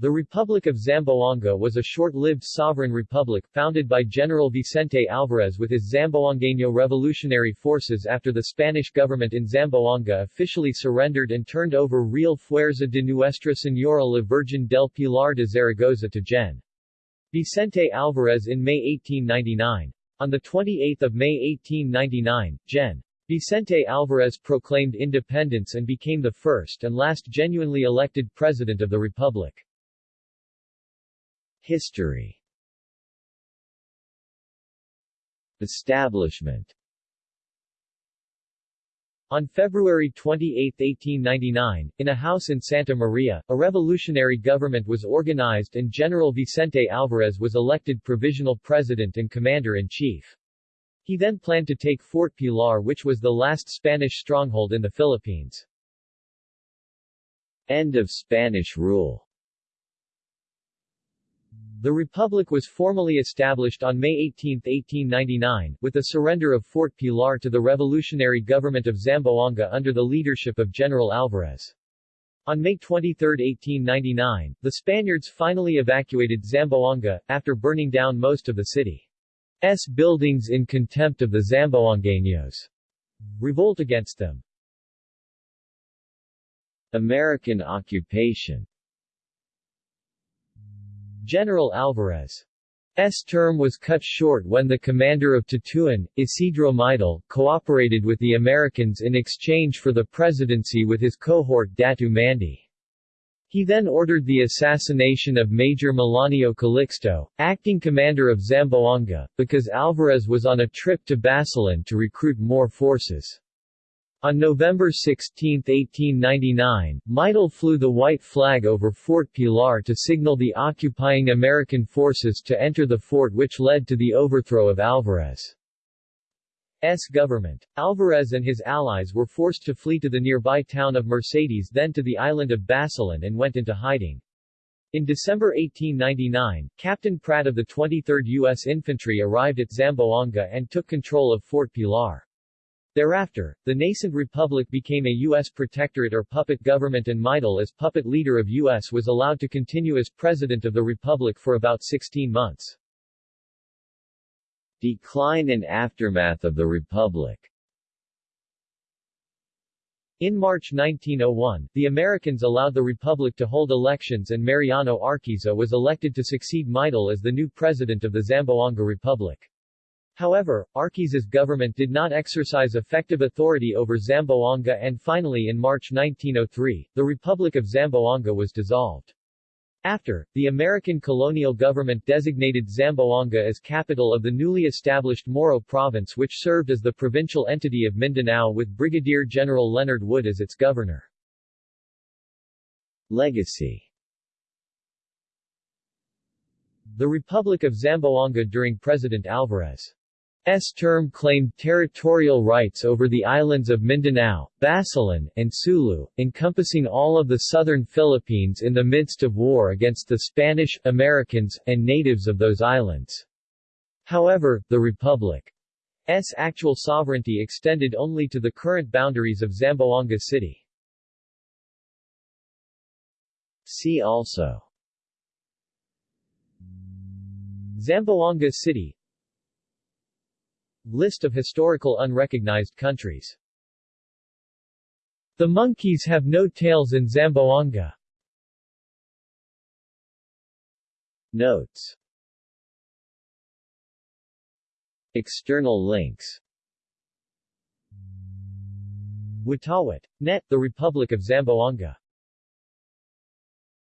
The Republic of Zamboanga was a short-lived sovereign republic founded by General Vicente Alvarez with his Zamboangueño Revolutionary Forces after the Spanish government in Zamboanga officially surrendered and turned over Real Fuerza de Nuestra Señora la Virgen del Pilar de Zaragoza to Gen. Vicente Alvarez in May 1899. On 28 May 1899, Gen. Vicente Alvarez proclaimed independence and became the first and last genuinely elected president of the republic. History Establishment on February 28, 1899, in a house in Santa Maria, a revolutionary government was organized and General Vicente Alvarez was elected provisional president and commander-in-chief. He then planned to take Fort Pilar which was the last Spanish stronghold in the Philippines. End of Spanish rule the Republic was formally established on May 18, 1899, with the surrender of Fort Pilar to the revolutionary government of Zamboanga under the leadership of General Alvarez. On May 23, 1899, the Spaniards finally evacuated Zamboanga, after burning down most of the city's buildings in contempt of the Zamboangueños. Revolt against them American occupation General Alvarez's term was cut short when the commander of Tetuan, Isidro Midel, cooperated with the Americans in exchange for the presidency with his cohort Datu Mandi. He then ordered the assassination of Major Melanio Calixto, acting commander of Zamboanga, because Alvarez was on a trip to Basilan to recruit more forces. On November 16, 1899, Midel flew the white flag over Fort Pilar to signal the occupying American forces to enter the fort which led to the overthrow of Alvarez's government. Alvarez and his allies were forced to flee to the nearby town of Mercedes then to the island of Basilan and went into hiding. In December 1899, Captain Pratt of the 23rd U.S. Infantry arrived at Zamboanga and took control of Fort Pilar. Thereafter, the nascent republic became a U.S. protectorate or puppet government and Midel as puppet leader of U.S. was allowed to continue as president of the republic for about 16 months. Decline and aftermath of the republic in March 1901, the Americans allowed the Republic to hold elections and Mariano Arquiza was elected to succeed Midel as the new president of the Zamboanga Republic. However, Arquiza's government did not exercise effective authority over Zamboanga and finally in March 1903, the Republic of Zamboanga was dissolved. After, the American colonial government designated Zamboanga as capital of the newly established Moro province which served as the provincial entity of Mindanao with Brigadier General Leonard Wood as its governor. Legacy The Republic of Zamboanga during President Alvarez S term claimed territorial rights over the islands of Mindanao, Basilan, and Sulu, encompassing all of the southern Philippines in the midst of war against the Spanish, Americans, and natives of those islands. However, the Republic's actual sovereignty extended only to the current boundaries of Zamboanga City. See also Zamboanga City List of historical unrecognized countries The monkeys have no tails in Zamboanga. Notes External links Watawat. Net, The Republic of Zamboanga